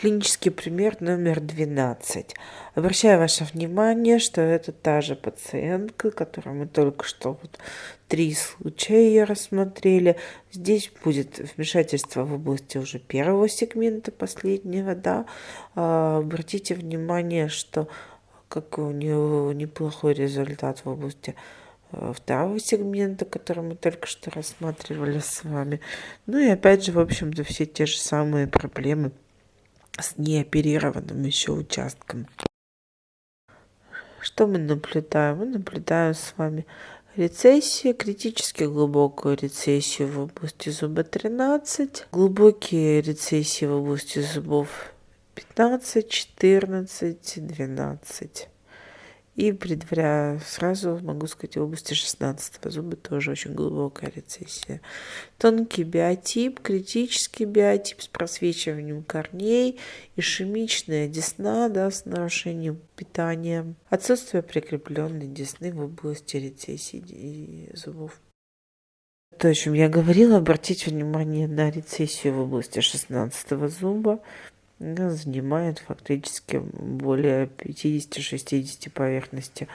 Клинический пример номер 12. Обращаю ваше внимание, что это та же пациентка, которую мы только что вот три случая ее рассмотрели. Здесь будет вмешательство в области уже первого сегмента, последнего, да. А, обратите внимание, что как у нее неплохой результат в области э, второго сегмента, который мы только что рассматривали с вами. Ну и опять же, в общем-то, все те же самые проблемы с неоперированным еще участком. Что мы наблюдаем? Мы наблюдаем с вами рецессию, критически глубокую рецессию в области зуба 13, глубокие рецессии в области зубов 15, 14, 12. И предваряя сразу, могу сказать, в области 16 зуба тоже очень глубокая рецессия. Тонкий биотип, критический биотип с просвечиванием корней, ишемичная десна да, с нарушением питания, отсутствие прикрепленной десны в области рецессии зубов. То, о чем я говорила, обратите внимание на рецессию в области 16 зуба, занимает фактически более 50-60 поверхности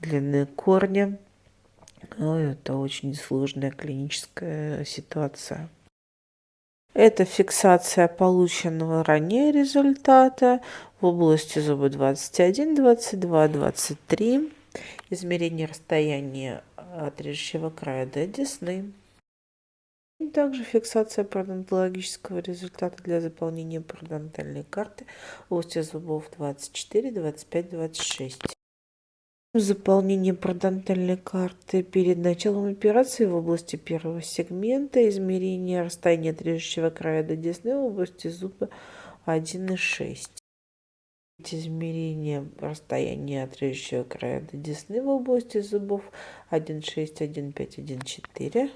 длины корня. Но это очень сложная клиническая ситуация. Это фиксация полученного ранее результата в области зуба 21, 22, 23. Измерение расстояния от режущего края до десны. Также фиксация пародонтологического результата для заполнения пародонтальной карты в области зубов 24, 25, 26. Заполнение пародонтальной карты перед началом операции в области первого сегмента, измерение расстояния от режущего края до десны в области зуба 1,6. Измерение расстояния от режущего края до десны в области зубов 1,6, 1,5, 1,4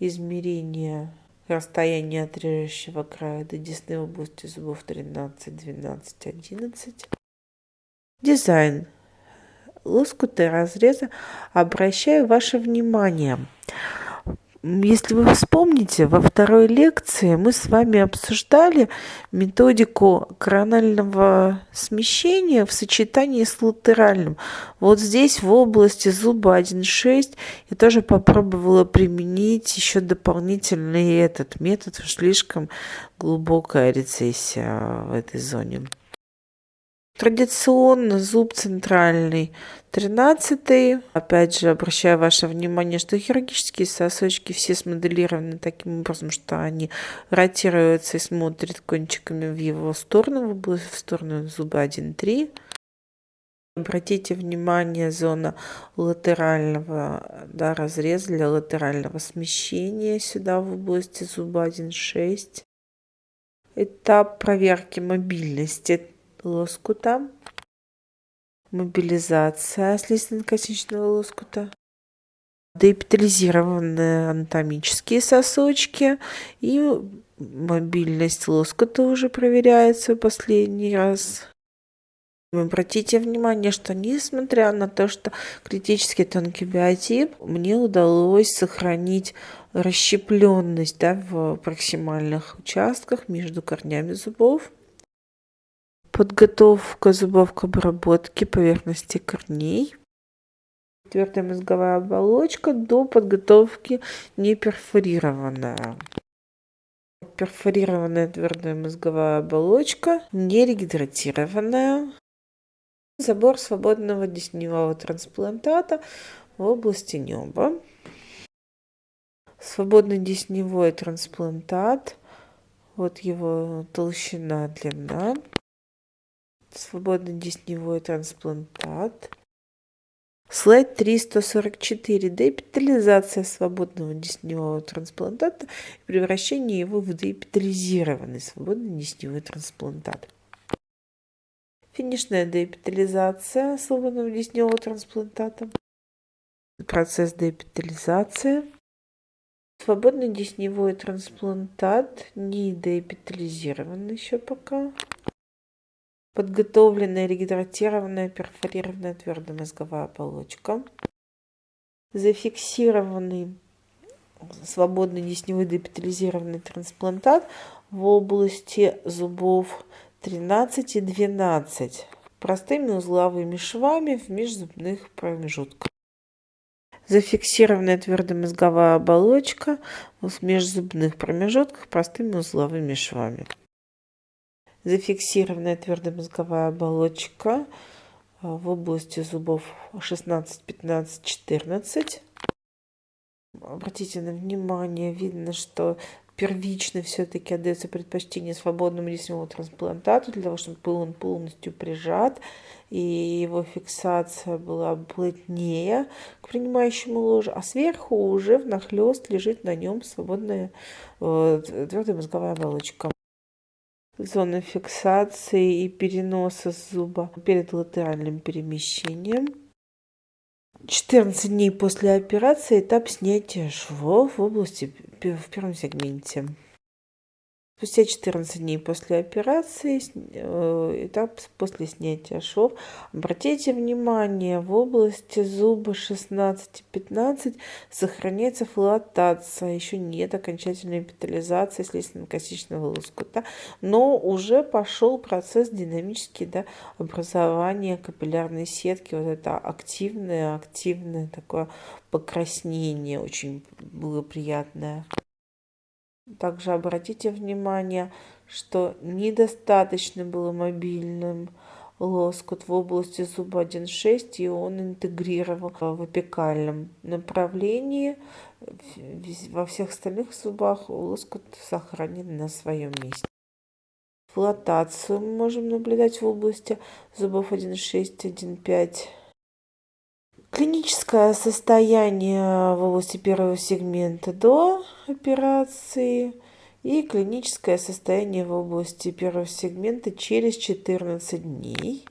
измерение расстояния от режущего края до десны в области зубов 13, 12, 11. Дизайн лоскуты разреза. Обращаю ваше внимание если вы вспомните, во второй лекции мы с вами обсуждали методику коронального смещения в сочетании с латеральным. Вот здесь в области зуба 1.6 я тоже попробовала применить еще дополнительный этот метод, слишком глубокая рецессия в этой зоне. Традиционно зуб центральный, тринадцатый. Опять же, обращаю ваше внимание, что хирургические сосочки все смоделированы таким образом, что они ротируются и смотрят кончиками в его сторону, в сторону зуба 1-3. Обратите внимание, зона латерального да, разреза для латерального смещения сюда в области зуба 1,6. Этап проверки мобильности лоскута, мобилизация слизистно-косичного лоскута, деэпитализированные анатомические сосочки и мобильность лоскута уже проверяется последний раз. Обратите внимание, что несмотря на то, что критический тонкий биотип, мне удалось сохранить расщепленность да, в проксимальных участках между корнями зубов подготовка зубов к обработке поверхности корней. Твердая мозговая оболочка до подготовки не перфорированная. Твердая мозговая оболочка, не регидратированная. Забор свободного десневого трансплантата в области неба. Свободный десневой трансплантат. Вот его толщина, длина свободный десневой трансплантат. Слайд 344. Деэпитализация свободного десневого трансплантата и превращение его в деэпитализированный свободный десневой трансплантат. Финишная деэпитализация свободного десневого трансплантата. Процесс деэпитализации. Свободный десневой трансплантат не деэпитализирован еще пока подготовленная регидратированная перфорированная твердая мозговая оболочка, зафиксированный свободный десневой депитализированный трансплантат в области зубов 13 и 12 простыми узловыми швами в межзубных промежутках. Зафиксированная твердомозговая оболочка в межзубных промежутках простыми узловыми швами. Зафиксированная твердомозговая оболочка в области зубов 16, 15, 14. Обратите на внимание, видно, что первично все-таки отдается предпочтение свободному десневому трансплантату для того, чтобы был он полностью прижат и его фиксация была плотнее к принимающему ложу, а сверху уже внахлест лежит на нем свободная э, твердая мозговая оболочка. Зона фиксации и переноса зуба перед латеральным перемещением. 14 дней после операции этап снятия швов в области в первом сегменте. Спустя 14 дней после операции, э, этап после снятия шов, обратите внимание, в области зуба 16-15 сохраняется флотация, еще нет окончательной эпитализации слизистно-косичного лоскута, но уже пошел процесс динамический да, образования капиллярной сетки, вот это активное, активное такое покраснение, очень было приятное. Также обратите внимание, что недостаточно было мобильным лоскут в области зуба 1.6, и он интегрировал в апикальном направлении. Во всех остальных зубах лоскут сохранен на своем месте. Флотацию мы можем наблюдать в области зубов 1.6, 1.5. Клиническое состояние области первого сегмента до операции и клиническое состояние в области первого сегмента через 14 дней.